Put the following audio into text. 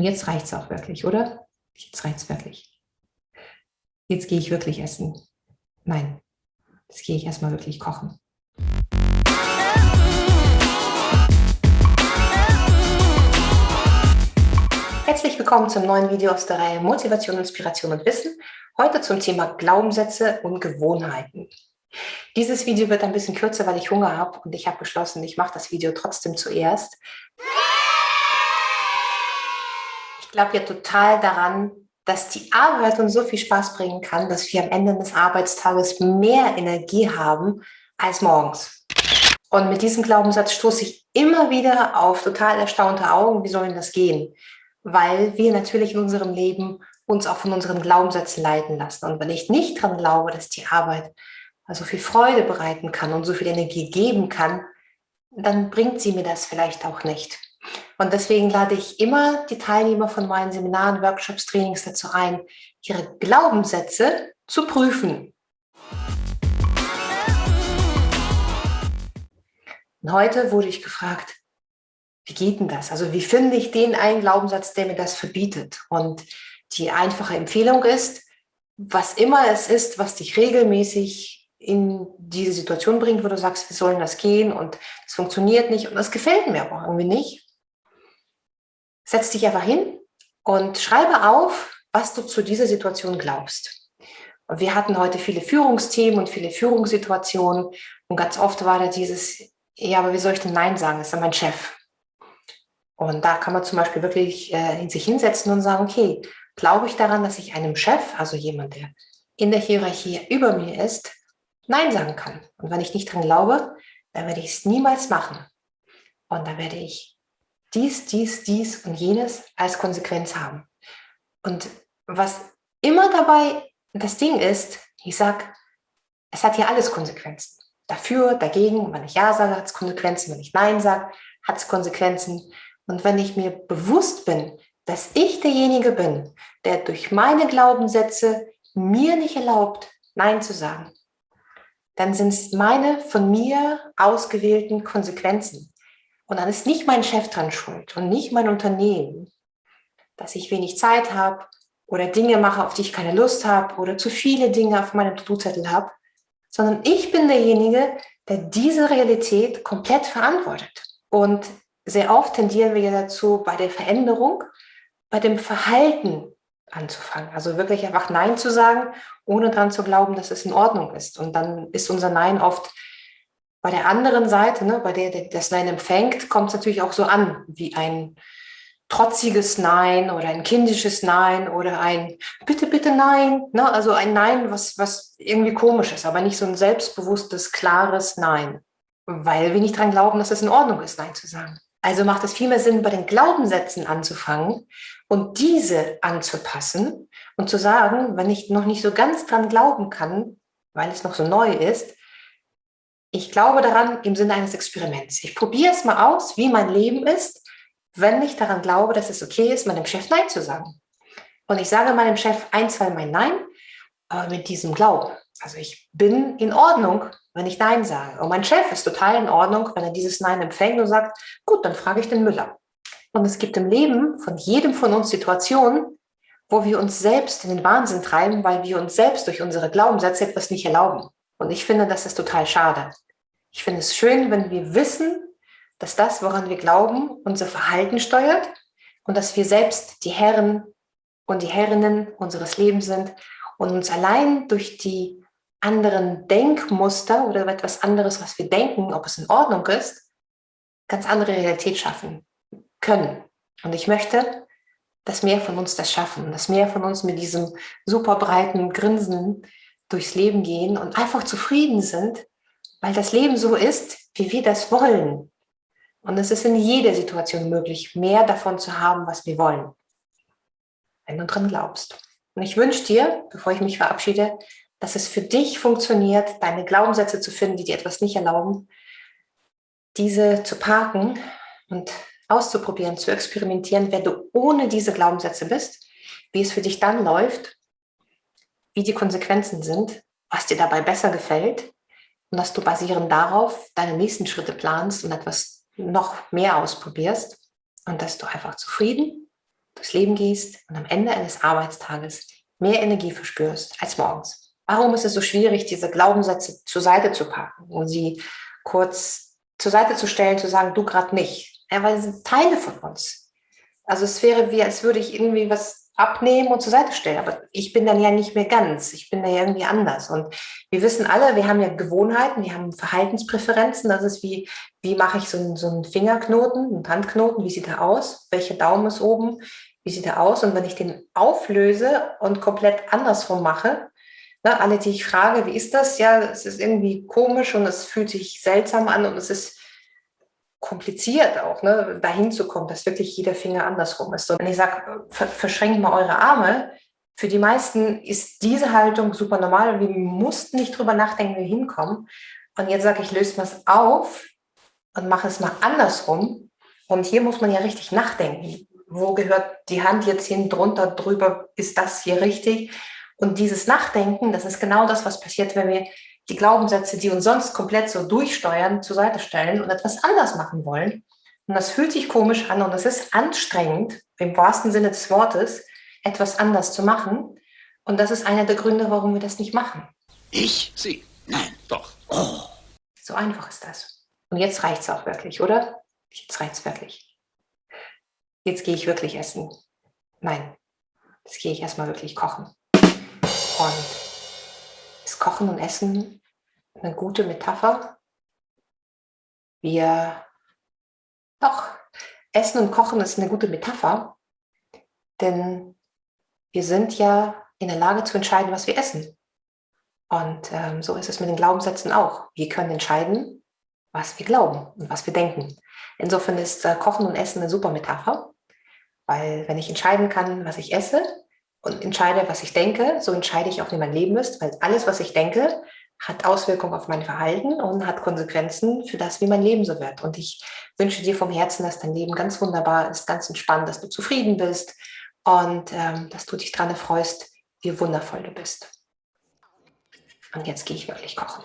Und jetzt reicht es auch wirklich, oder? Jetzt reicht es wirklich. Jetzt gehe ich wirklich essen. Nein, jetzt gehe ich erstmal wirklich kochen. Herzlich willkommen zum neuen Video aus der Reihe Motivation, Inspiration und Wissen. Heute zum Thema Glaubenssätze und Gewohnheiten. Dieses Video wird ein bisschen kürzer, weil ich Hunger habe und ich habe beschlossen, ich mache das Video trotzdem zuerst. Ich glaube ja total daran, dass die Arbeit uns so viel Spaß bringen kann, dass wir am Ende des Arbeitstages mehr Energie haben als morgens. Und mit diesem Glaubenssatz stoße ich immer wieder auf total erstaunte Augen, wie soll denn das gehen? Weil wir natürlich in unserem Leben uns auch von unseren Glaubenssätzen leiten lassen. Und wenn ich nicht daran glaube, dass die Arbeit so viel Freude bereiten kann und so viel Energie geben kann, dann bringt sie mir das vielleicht auch nicht. Und deswegen lade ich immer die Teilnehmer von meinen Seminaren, Workshops, Trainings dazu ein, ihre Glaubenssätze zu prüfen. Und heute wurde ich gefragt, wie geht denn das? Also wie finde ich den einen Glaubenssatz, der mir das verbietet? Und die einfache Empfehlung ist, was immer es ist, was dich regelmäßig in diese Situation bringt, wo du sagst, wie sollen das gehen und es funktioniert nicht und das gefällt mir aber irgendwie nicht, Setz dich einfach hin und schreibe auf, was du zu dieser Situation glaubst. Und wir hatten heute viele Führungsthemen und viele Führungssituationen und ganz oft war da dieses, ja, aber wie soll ich denn Nein sagen? Das ist ja mein Chef. Und da kann man zum Beispiel wirklich äh, sich hinsetzen und sagen, okay, glaube ich daran, dass ich einem Chef, also jemand, der in der Hierarchie über mir ist, Nein sagen kann. Und wenn ich nicht dran glaube, dann werde ich es niemals machen. Und dann werde ich dies, dies, dies und jenes als Konsequenz haben. Und was immer dabei das Ding ist, ich sage, es hat hier alles Konsequenzen. Dafür, dagegen, wenn ich Ja sage, hat es Konsequenzen, wenn ich Nein sage, hat es Konsequenzen. Und wenn ich mir bewusst bin, dass ich derjenige bin, der durch meine Glaubenssätze mir nicht erlaubt, Nein zu sagen, dann sind es meine von mir ausgewählten Konsequenzen. Und dann ist nicht mein Chef dran schuld und nicht mein Unternehmen, dass ich wenig Zeit habe oder Dinge mache, auf die ich keine Lust habe oder zu viele Dinge auf meinem To-Do-Zettel habe, sondern ich bin derjenige, der diese Realität komplett verantwortet. Und sehr oft tendieren wir dazu, bei der Veränderung, bei dem Verhalten anzufangen. Also wirklich einfach Nein zu sagen, ohne daran zu glauben, dass es in Ordnung ist. Und dann ist unser Nein oft bei der anderen Seite, ne, bei der, der das Nein empfängt, kommt es natürlich auch so an, wie ein trotziges Nein oder ein kindisches Nein oder ein Bitte, bitte Nein. Ne? Also ein Nein, was, was irgendwie komisch ist, aber nicht so ein selbstbewusstes, klares Nein, weil wir nicht daran glauben, dass es in Ordnung ist, Nein zu sagen. Also macht es viel mehr Sinn, bei den Glaubenssätzen anzufangen und diese anzupassen und zu sagen, wenn ich noch nicht so ganz dran glauben kann, weil es noch so neu ist, ich glaube daran im Sinne eines Experiments. Ich probiere es mal aus, wie mein Leben ist, wenn ich daran glaube, dass es okay ist, meinem Chef Nein zu sagen. Und ich sage meinem Chef ein, zwei Mal Nein, aber mit diesem Glauben. Also ich bin in Ordnung, wenn ich Nein sage. Und mein Chef ist total in Ordnung, wenn er dieses Nein empfängt und sagt, gut, dann frage ich den Müller. Und es gibt im Leben von jedem von uns Situationen, wo wir uns selbst in den Wahnsinn treiben, weil wir uns selbst durch unsere Glaubenssätze etwas nicht erlauben. Und ich finde, das ist total schade. Ich finde es schön, wenn wir wissen, dass das, woran wir glauben, unser Verhalten steuert und dass wir selbst die Herren und die Herrinnen unseres Lebens sind und uns allein durch die anderen Denkmuster oder etwas anderes, was wir denken, ob es in Ordnung ist, ganz andere Realität schaffen können. Und ich möchte, dass mehr von uns das schaffen, dass mehr von uns mit diesem super breiten Grinsen durchs Leben gehen und einfach zufrieden sind, weil das Leben so ist, wie wir das wollen. Und es ist in jeder Situation möglich, mehr davon zu haben, was wir wollen, wenn du dran glaubst. Und ich wünsche dir, bevor ich mich verabschiede, dass es für dich funktioniert, deine Glaubenssätze zu finden, die dir etwas nicht erlauben, diese zu parken und auszuprobieren, zu experimentieren, wer du ohne diese Glaubenssätze bist, wie es für dich dann läuft wie die Konsequenzen sind, was dir dabei besser gefällt und dass du basierend darauf deine nächsten Schritte planst und etwas noch mehr ausprobierst und dass du einfach zufrieden, durchs Leben gehst und am Ende eines Arbeitstages mehr Energie verspürst als morgens. Warum ist es so schwierig, diese Glaubenssätze zur Seite zu packen und sie kurz zur Seite zu stellen, zu sagen, du gerade nicht? Ja, weil sie sind Teile von uns. Also es wäre wie, als würde ich irgendwie was abnehmen und zur Seite stellen. Aber ich bin dann ja nicht mehr ganz. Ich bin da ja irgendwie anders. Und wir wissen alle, wir haben ja Gewohnheiten, wir haben Verhaltenspräferenzen. Das ist wie, wie mache ich so einen, so einen Fingerknoten, einen Handknoten, wie sieht er aus? Welcher Daumen ist oben? Wie sieht er aus? Und wenn ich den auflöse und komplett andersrum mache, ne, alle, die ich frage, wie ist das? Ja, es ist irgendwie komisch und es fühlt sich seltsam an und es ist kompliziert auch, ne, dahin zu kommen, dass wirklich jeder Finger andersrum ist. Und wenn ich sage, verschränkt mal eure Arme, für die meisten ist diese Haltung super normal und wir mussten nicht drüber nachdenken, wie wir hinkommen. Und jetzt sage ich, löse mal es auf und mache es mal andersrum. Und hier muss man ja richtig nachdenken. Wo gehört die Hand jetzt hin, drunter, drüber? Ist das hier richtig? Und dieses Nachdenken, das ist genau das, was passiert, wenn wir die Glaubenssätze, die uns sonst komplett so durchsteuern, zur Seite stellen und etwas anders machen wollen. Und das fühlt sich komisch an und es ist anstrengend, im wahrsten Sinne des Wortes, etwas anders zu machen. Und das ist einer der Gründe, warum wir das nicht machen. Ich? Sie? Nein, doch. Oh. So einfach ist das. Und jetzt reicht es auch wirklich, oder? Jetzt reicht es wirklich. Jetzt gehe ich wirklich essen. Nein, jetzt gehe ich erstmal wirklich kochen. Und ist Kochen und Essen eine gute Metapher. Wir, doch, Essen und Kochen ist eine gute Metapher, denn wir sind ja in der Lage zu entscheiden, was wir essen. Und ähm, so ist es mit den Glaubenssätzen auch. Wir können entscheiden, was wir glauben und was wir denken. Insofern ist äh, Kochen und Essen eine super Metapher, weil wenn ich entscheiden kann, was ich esse und entscheide, was ich denke, so entscheide ich auch, wie mein Leben ist, weil alles, was ich denke, hat Auswirkungen auf mein Verhalten und hat Konsequenzen für das, wie mein Leben so wird. Und ich wünsche dir vom Herzen, dass dein Leben ganz wunderbar ist, ganz entspannt, dass du zufrieden bist und ähm, dass du dich daran erfreust, wie wundervoll du bist. Und jetzt gehe ich wirklich kochen.